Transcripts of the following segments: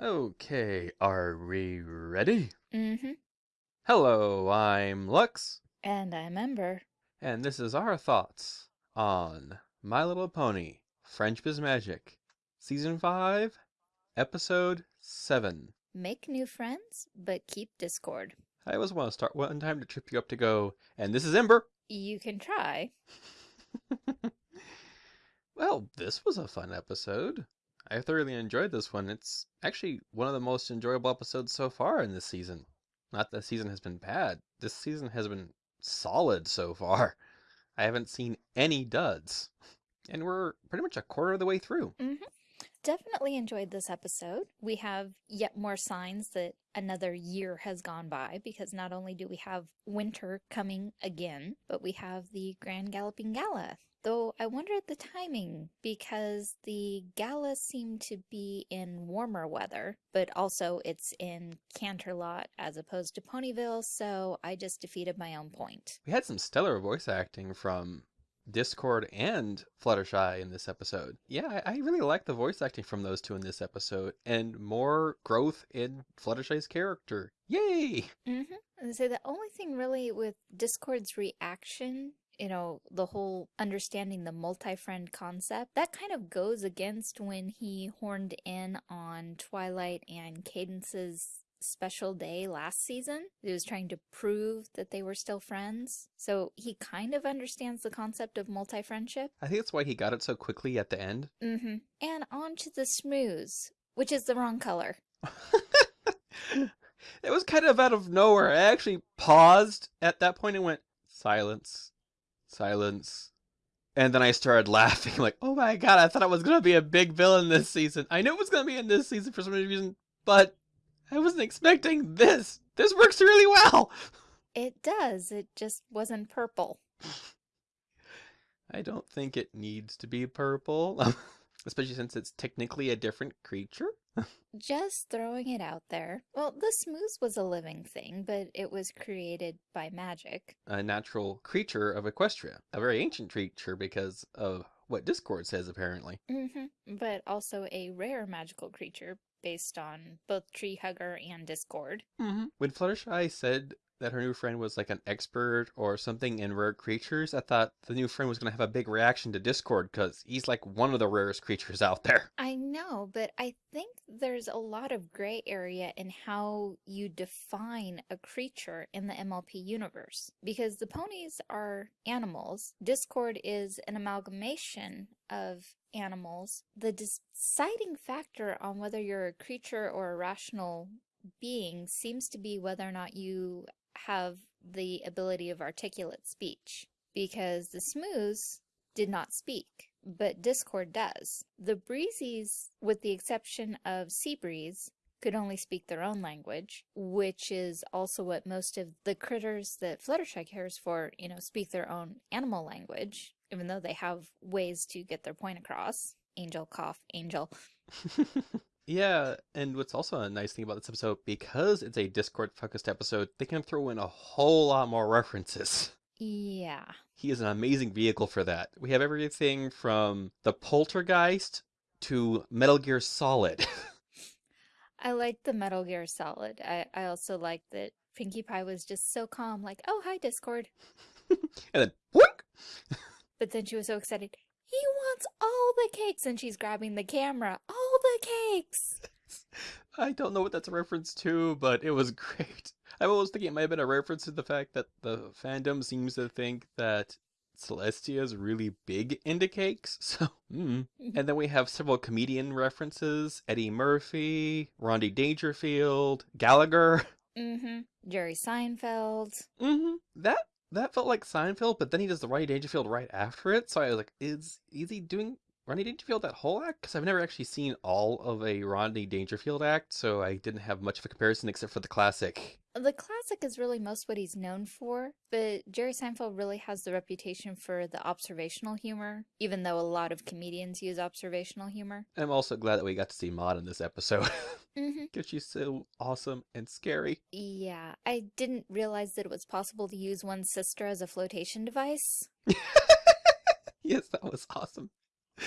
Okay, are we ready? Mm-hmm. Hello, I'm Lux, And I'm Ember. and this is our thoughts on My Little Pony Friendship is Magic, Season 5, Episode 7. Make new friends, but keep Discord. I always want to start one time to trip you up to go, and this is Ember. You can try. Well, this was a fun episode. I thoroughly enjoyed this one. It's actually one of the most enjoyable episodes so far in this season. Not that the season has been bad. This season has been solid so far. I haven't seen any duds. And we're pretty much a quarter of the way through. Mm-hmm. Definitely enjoyed this episode. We have yet more signs that another year has gone by because not only do we have winter coming again, but we have the Grand Galloping Gala. Though I wonder at the timing because the gala seemed to be in warmer weather, but also it's in Canterlot as opposed to Ponyville, so I just defeated my own point. We had some stellar voice acting from Discord and Fluttershy in this episode. Yeah, I I really like the voice acting from those two in this episode, and more growth in Fluttershy's character. Yay! Mm-hmm. And so the only thing really with Discord's reaction, you know, the whole understanding the multi-friend concept, that kind of goes against when he horned in on Twilight and Cadance's special day last season. He was trying to prove that they were still friends. So he kind of understands the concept of multi-friendship. I think that's why he got it so quickly at the end. Mm-hmm. And on to the smooze, which is the wrong color. it was kind of out of nowhere. I actually paused at that point and went, silence, silence. And then I started laughing, like, oh my god, I thought I was going to be a big villain this season. I knew it was going to be in this season for some reason, but I wasn't expecting this. This works really well. It does, it just wasn't purple. I don't think it needs to be purple, especially since it's technically a different creature. Just throwing it out there. Well, the smooze was a living thing, but it was created by magic. A natural creature of Equestria, a very ancient creature because of what Discord says, apparently. Mm-hmm. But also a rare magical creature based on both Tree Hugger and Discord. Mm-hmm. When Fluttershy said that her new friend was like an expert or something in rare creatures, I thought the new friend was going to have a big reaction to Discord because he's like one of the rarest creatures out there. I know, but I think there's a lot of gray area in how you define a creature in the MLP universe. Because the ponies are animals, Discord is an amalgamation of animals. The deciding factor on whether you're a creature or a rational being seems to be whether or not you have the ability of articulate speech. Because the smooze did not speak, but Discord does. The Breezies, with the exception of Seabreeze, could only speak their own language, which is also what most of the critters that Fluttershy cares for, you know, speak their own animal language, even though they have ways to get their point across. Angel, cough, angel. yeah, and what's also a nice thing about this episode, because it's a Discord focused episode, they can throw in a whole lot more references. Yeah. He is an amazing vehicle for that. We have everything from the Poltergeist to Metal Gear Solid. I like the Metal Gear Solid. I, I also like that Pinkie Pie was just so calm, like, oh, hi, Discord. and then, whoink! But then she was so excited. He wants all the cakes, and she's grabbing the camera. All the cakes! I don't know what that's a reference to, but it was great. I was thinking it might have been a reference to the fact that the fandom seems to think that Celestia is really big into cakes. So, mm. and then we have several comedian references: Eddie Murphy, Rodney Dangerfield, Gallagher. Mm-hmm. Jerry Seinfeld. Mm-hmm. That that felt like Seinfeld, but then he does the Rodney Dangerfield right after it. So I was like, is is he doing Rodney Dangerfield that whole act? Because I've never actually seen all of a Rodney Dangerfield act, so I didn't have much of a comparison except for the classic. The classic is really most what he's known for, but Jerry Seinfeld really has the reputation for the observational humor, even though a lot of comedians use observational humor. I'm also glad that we got to see Maud in this episode. Mm-hmm. Because she's so awesome and scary. Yeah, I didn't realize that it was possible to use one's sister as a flotation device. yes, that was awesome.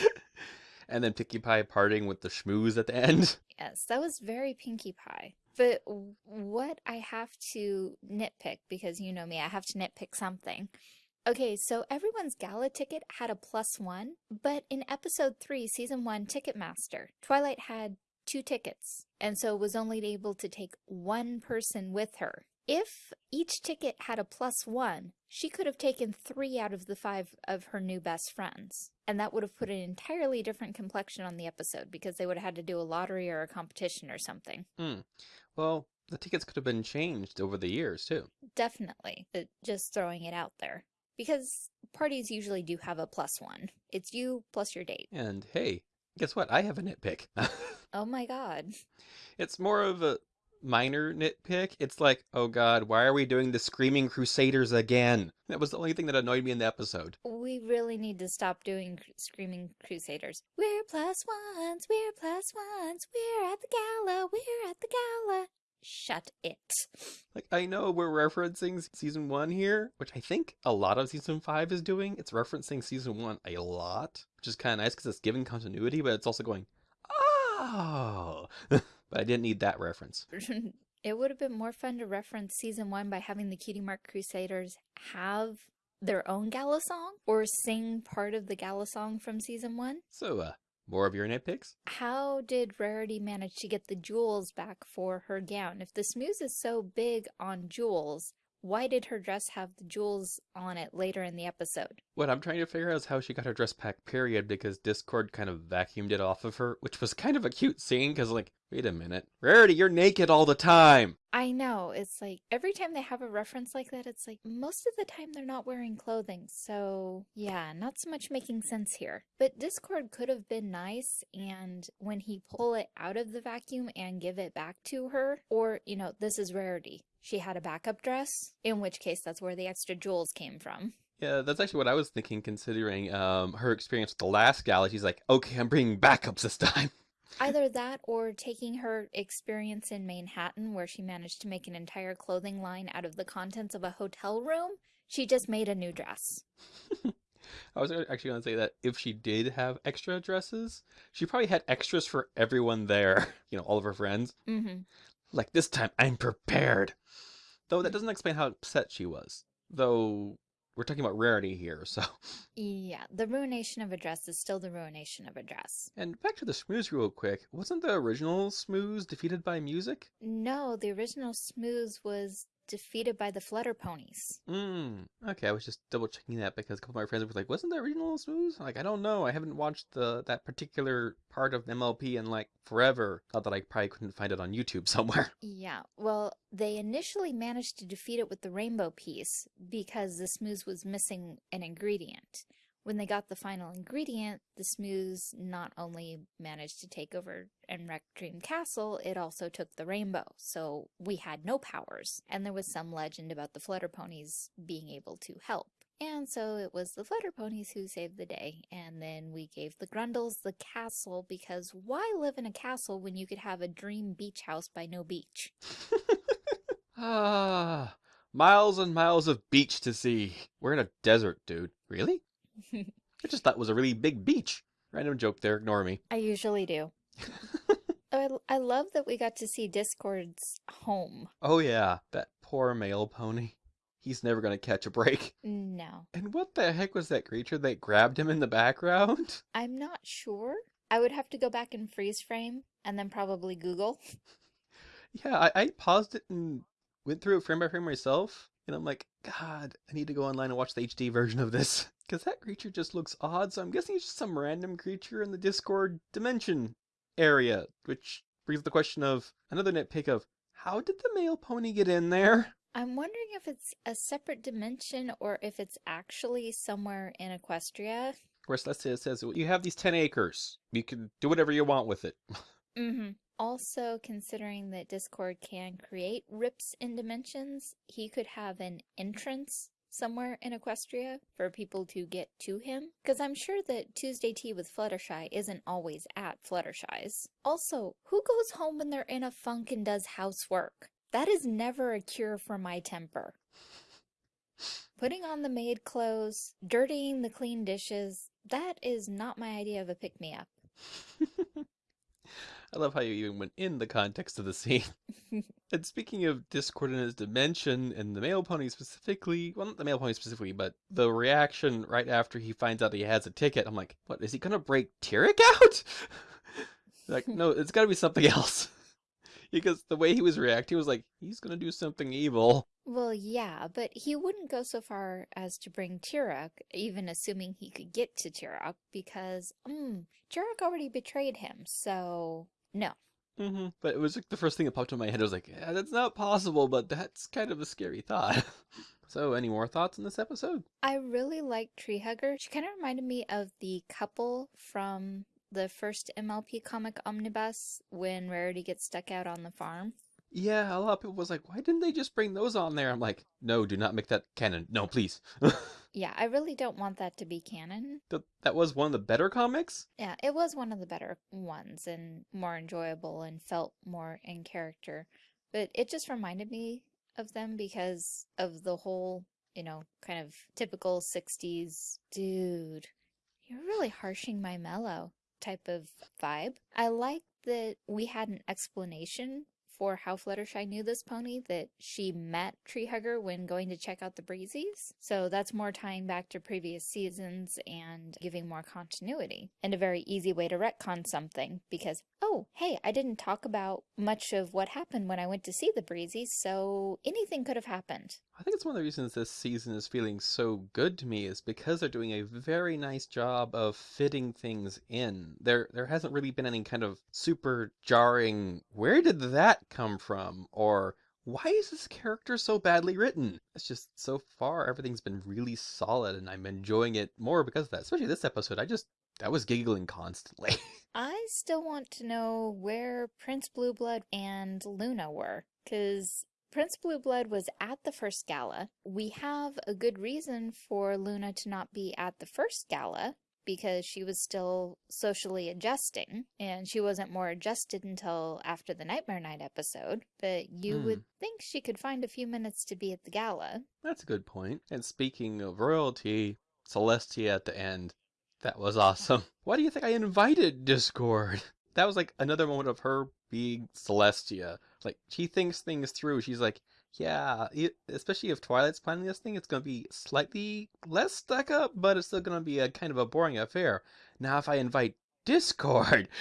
And then Pinkie Pie parting with the schmooze at the end. Yes, that was very Pinkie Pie. But what I have to nitpick, because you know me, I have to nitpick something. Okay, so everyone's gala ticket had a plus one, but in episode three, season one, Ticketmaster, Twilight had two tickets, and so was only able to take one person with her. If each ticket had a plus one, she could have taken three out of the five of her new best friends. And that would have put an entirely different complexion on the episode because they would have had to do a lottery or a competition or something. Hmm. Well, the tickets could have been changed over the years, too. Definitely. Just throwing it out there. Because parties usually do have a plus one. It's you plus your date. And hey, guess what? I have a nitpick. Oh my god. it's more of a minor nitpick. It's like, oh god, why are we doing the Screaming Crusaders again? That was the only thing that annoyed me in the episode. We really need to stop doing cr- Screaming Crusaders. We're plus ones, we're plus ones, we're at the gala, we're at the gala. Shut it. Like, I know we're referencing season one here, which I think a lot of season five is doing. It's referencing season one a lot, which is kind of nice because it's giving continuity, but it's also going, oh. but I didn't need that reference. it would have been more fun to reference season one by having the Cutie Mark Crusaders have their own gala song or sing part of the gala song from season one. So, uh, more of your nitpicks? How did Rarity manage to get the jewels back for her gown? If the smooze is so big on jewels, why did her dress have the jewels on it later in the episode? What I'm trying to figure out is how she got her dress back, period, because Discord kind of vacuumed it off of her, which was kind of a cute scene, because, like, wait a minute. Rarity, you're naked all the time! I know, it's like every time they have a reference like that, it's like most of the time they're not wearing clothing, so yeah, not so much making sense here. But Discord could have been nice, and when he pull it out of the vacuum and give it back to her, or, you know, this is Rarity. She had a backup dress, in which case that's where the extra jewels came from. Yeah, that's actually what I was thinking, considering um, her experience with the last gala. She's like, okay, I'm bringing backups this time. Either that or taking her experience in Manhattan, where she managed to make an entire clothing line out of the contents of a hotel room, she just made a new dress. I was actually going to say that if she did have extra dresses, she probably had extras for everyone there, you know, all of her friends. Mm-hmm. Like, this time I'm prepared. Though that doesn't explain how upset she was. Though we're talking about rarity here, so. Yeah, the ruination of a dress is still the ruination of a dress. And back to the Smooze real quick. Wasn't the original Smooze defeated by music? No, the original Smooze was defeated by the Flutter Ponies. Hmm. Okay, I was just double checking that because a couple of my friends were like, "Wasn't that original Smooze?" I'm like, I don't know. I haven't watched the that particular part of MLP in like forever. Thought that I probably couldn't find it on YouTube somewhere. Yeah, well, they initially managed to defeat it with the rainbow piece because the Smooze was missing an ingredient. When they got the final ingredient, the Smooze not only managed to take over and wreck Dream Castle, it also took the rainbow. So we had no powers. And there was some legend about the Flutter Ponies being able to help. And so it was the Flutter Ponies who saved the day. And then we gave the Grundles the castle because why live in a castle when you could have a dream beach house by no beach? ah, miles and miles of beach to see. We're in a desert, dude. Really? I just thought it was a really big beach. Random joke there, ignore me. I usually do. I, I love that we got to see Discord's home. Oh yeah, that poor male pony. He's never gonna catch a break. No. And what the heck was that creature that grabbed him in the background? I'm not sure. I would have to go back and freeze frame and then probably Google. Yeah, I, I paused it and went through it frame by frame myself. And I'm like, God, I need to go online and watch the HD version of this. Because that creature just looks odd, so I'm guessing it's just some random creature in the Discord dimension area. Which brings the question of another nitpick of how did the male pony get in there? I'm wondering if it's a separate dimension or if it's actually somewhere in Equestria. Of course, let's it says you have these 10 acres. You can do whatever you want with it. Mm-hmm. Also, considering that Discord can create rips in dimensions, he could have an entrance somewhere in Equestria for people to get to him. Because I'm sure that Tuesday Tea with Fluttershy isn't always at Fluttershy's. Also, who goes home when they're in a funk and does housework? That is never a cure for my temper. Putting on the maid clothes, dirtying the clean dishes, that is not my idea of a pick-me-up. I love how you even went in the context of the scene. and speaking of Discord and his dimension, and the male pony specifically, well, not the male pony specifically, but the reaction right after he finds out he has a ticket, I'm like, what, is he gonna break Tirek out? like, no, it's gotta be something else. because the way he was reacting was like, he's gonna do something evil. Well, yeah, but he wouldn't go so far as to bring Tirek, even assuming he could get to Tirek, because, mm, Tirek already betrayed him, so no. Mm-hmm. But it was like the first thing that popped in my head. I was like, yeah, that's not possible, but that's kind of a scary thought. so, any more thoughts on this episode? I really like Tree Hugger. She kind of reminded me of the couple from the first MLP comic omnibus when Rarity gets stuck out on the farm. Yeah, a lot of people was like, why didn't they just bring those on there? I'm like, no, do not make that canon. No, please. yeah, I really don't want that to be canon. Th that was one of the better comics? Yeah, it was one of the better ones and more enjoyable and felt more in character. But it just reminded me of them because of the whole, you know, kind of typical 60s, dude, you're really harshing my mellow type of vibe. I like that we had an explanation for how Fluttershy knew this pony, that she met Treehugger when going to check out the Breezies. So that's more tying back to previous seasons and giving more continuity. And a very easy way to retcon something because, oh, hey, I didn't talk about much of what happened when I went to see the Breezies, so anything could have happened. I think it's one of the reasons this season is feeling so good to me is because they're doing a very nice job of fitting things in. There there hasn't really been any kind of super jarring where did that come from or why is this character so badly written? It's just so far everything's been really solid and I'm enjoying it more because of that. Especially this episode. I just I was giggling constantly. I still want to know where Prince Blueblood and Luna were because Prince Blueblood was at the first gala. We have a good reason for Luna to not be at the first gala because she was still socially adjusting and she wasn't more adjusted until after the Nightmare Night episode, but you mm. would think she could find a few minutes to be at the gala. That's a good point. And speaking of royalty, Celestia at the end, that was awesome. Why do you think I invited Discord? That was like another moment of her being Celestia like she thinks things through. She's like, yeah, especially if Twilight's planning this thing, it's going to be slightly less stuck up, but it's still going to be a kind of a boring affair. Now, if I invite Discord.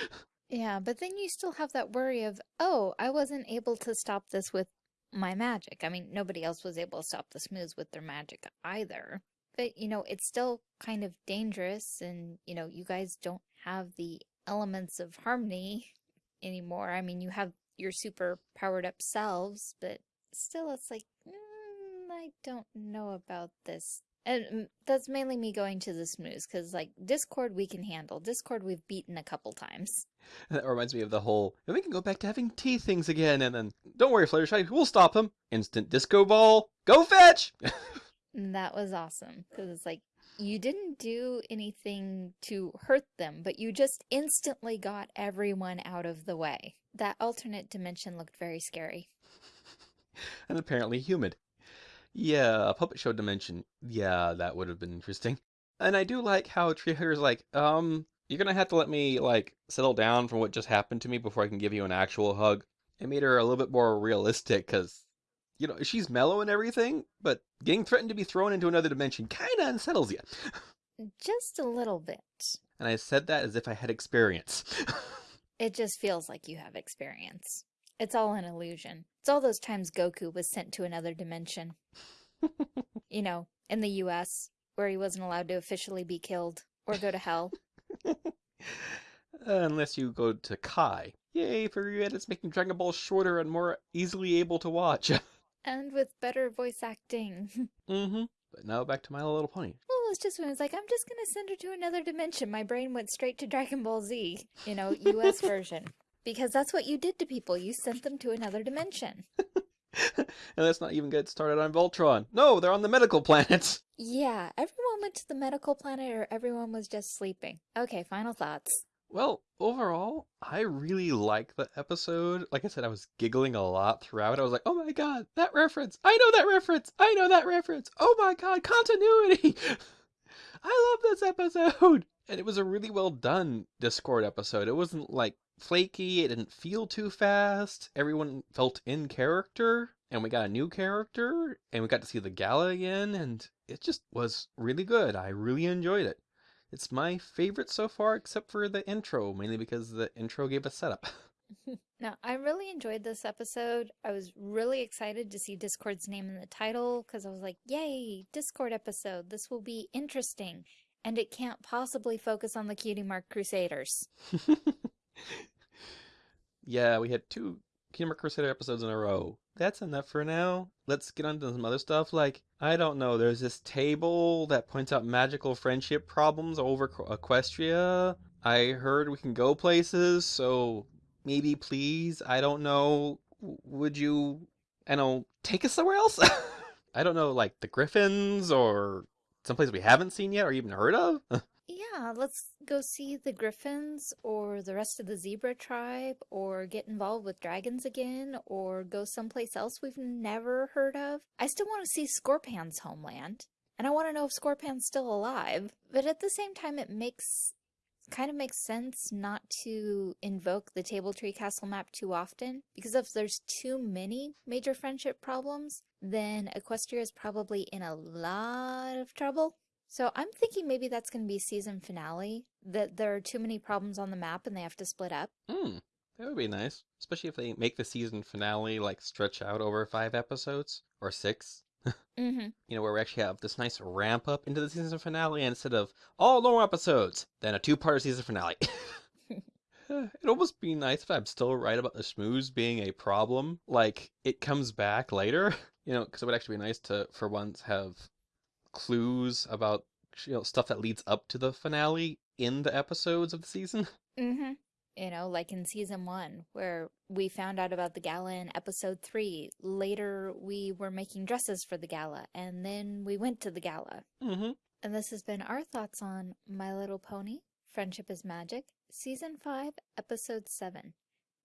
Yeah, but then you still have that worry of, oh, I wasn't able to stop this with my magic. I mean, nobody else was able to stop the smooze with their magic either. But, you know, it's still kind of dangerous and, you know, you guys don't have the elements of harmony anymore. I mean, you have your super powered up selves, but still it's like, mm, I don't know about this. And mm, that's mainly me going to the smooze, because like Discord we can handle. Discord we've beaten a couple times. That reminds me of the whole, and we can go back to having tea things again, and then, don't worry Fluttershy, we'll stop him. Instant disco ball, go fetch! that was awesome, because it's like, you didn't do anything to hurt them, but you just instantly got everyone out of the way. That alternate dimension looked very scary. and apparently humid. Yeah, a puppet show dimension. Yeah, that would have been interesting. And I do like how Treehugger's like, um, you're gonna have to let me, like, settle down from what just happened to me before I can give you an actual hug. It made her a little bit more realistic, because you know, she's mellow and everything, but getting threatened to be thrown into another dimension kind of unsettles you. Just a little bit. And I said that as if I had experience. it just feels like you have experience. It's all an illusion. It's all those times Goku was sent to another dimension. you know, in the US, where he wasn't allowed to officially be killed or go to hell. Unless you go to Kai. Yay for you it's making Dragon Ball shorter and more easily able to watch. And with better voice acting. mm-hmm. But now back to My Little Pony. Well, it's just when I was like, I'm just gonna send her to another dimension. My brain went straight to Dragon Ball Z, you know, US version. Because that's what you did to people. You sent them to another dimension. and let's not even get started on Voltron. No, they're on the medical planet. Yeah, everyone went to the medical planet or everyone was just sleeping. Okay, final thoughts. Well, overall, I really like the episode. Like I said, I was giggling a lot throughout. I was like, oh my god, that reference! I know that reference! I know that reference! Oh my god, continuity! I love this episode! And it was a really well done Discord episode. It wasn't like flaky, it didn't feel too fast. Everyone felt in character, and we got a new character, and we got to see the gala again, and it just was really good. I really enjoyed it. It's my favorite so far, except for the intro, mainly because the intro gave a setup. Now, I really enjoyed this episode. I was really excited to see Discord's name in the title because I was like, yay, Discord episode. This will be interesting. And it can't possibly focus on the Cutie Mark Crusaders. yeah, we had two Cutie Mark Crusader episodes in a row. That's enough for now. Let's get on to some other stuff. Like, I don't know, there's this table that points out magical friendship problems over Equestria. Uh, I heard we can go places, so maybe please, I don't know, would you, I know, take us somewhere else? I don't know, like the Griffins or someplace we haven't seen yet or even heard of? yeah, let's go see the Griffins or the rest of the Zebra tribe or get involved with dragons again or go someplace else we've never heard of. I still want to see Scorpan's homeland. And I want to know if Scorpan's still alive. But at the same time, it makes kind of makes sense not to invoke the Table Tree Castle map too often, because if there's too many major friendship problems, then Equestria is probably in a lot of trouble. So I'm thinking maybe that's going to be season finale, that there are too many problems on the map and they have to split up. Hmm, that would be nice. Especially if they make the season finale like stretch out over five episodes or six. mm-hmm. You know, where we actually have this nice ramp up into the season finale instead of all normal episodes, then a two-part season finale. It'd almost be nice if I'm still right about the schmooze being a problem. Like, it comes back later, you know, because it would actually be nice to, for once, have clues about, you know, stuff that leads up to the finale in the episodes of the season. Mm-hmm. You know, like in season one, where we found out about the gala in episode three. Later, we were making dresses for the gala, and then we went to the gala. Mm-hmm. And this has been our thoughts on My Little Pony, Friendship is Magic, Season 5, Episode 7.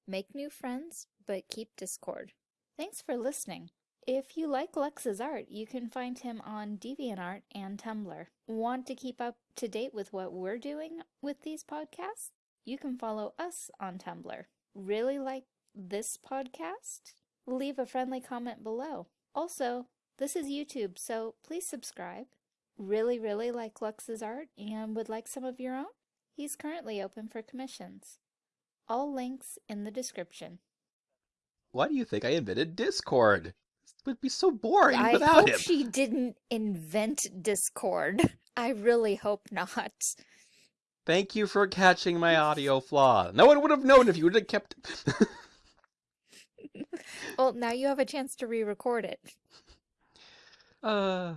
Make new friends, but keep Discord. Thanks for listening. If you like Lex's art, you can find him on DeviantArt and Tumblr. Want to keep up to date with what we're doing with these podcasts? You can follow us on Tumblr. Really like this podcast? Leave a friendly comment below. Also, this is YouTube, so please subscribe. Really, really like Lux's art and would like some of your own? He's currently open for commissions. All links in the description. Why do you think I invented Discord? Would be so boring I without hope him. she didn't invent Discord. I really hope not. Thank you for catching my audio flaw. No one would have known if you would have kept Well, now you have a chance to re-record it. Uh